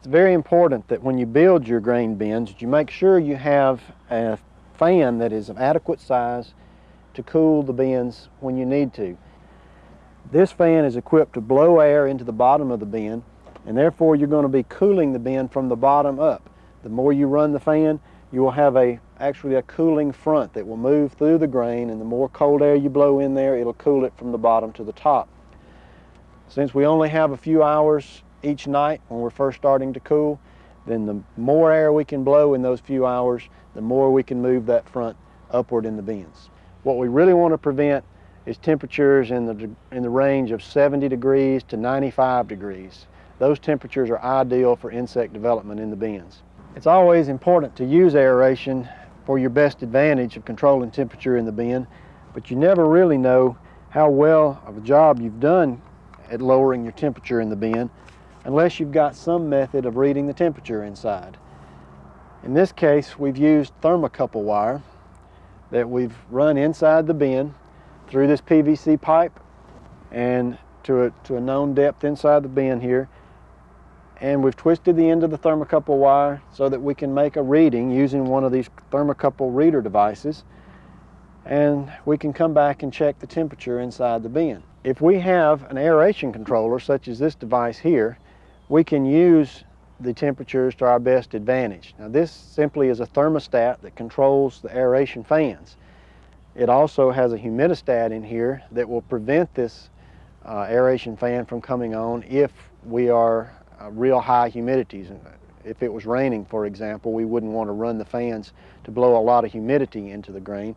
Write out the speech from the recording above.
It's very important that when you build your grain bins, you make sure you have a fan that is of adequate size to cool the bins when you need to. This fan is equipped to blow air into the bottom of the bin and therefore you're going to be cooling the bin from the bottom up. The more you run the fan, you will have a actually a cooling front that will move through the grain and the more cold air you blow in there, it'll cool it from the bottom to the top. Since we only have a few hours each night when we're first starting to cool, then the more air we can blow in those few hours, the more we can move that front upward in the bins. What we really want to prevent is temperatures in the, in the range of 70 degrees to 95 degrees. Those temperatures are ideal for insect development in the bins. It's always important to use aeration for your best advantage of controlling temperature in the bin, but you never really know how well of a job you've done at lowering your temperature in the bin unless you've got some method of reading the temperature inside. In this case, we've used thermocouple wire that we've run inside the bin through this PVC pipe and to a, to a known depth inside the bin here. And we've twisted the end of the thermocouple wire so that we can make a reading using one of these thermocouple reader devices. And we can come back and check the temperature inside the bin. If we have an aeration controller, such as this device here, we can use the temperatures to our best advantage. Now this simply is a thermostat that controls the aeration fans. It also has a humidistat in here that will prevent this uh, aeration fan from coming on if we are uh, real high humidities. If it was raining, for example, we wouldn't want to run the fans to blow a lot of humidity into the grain.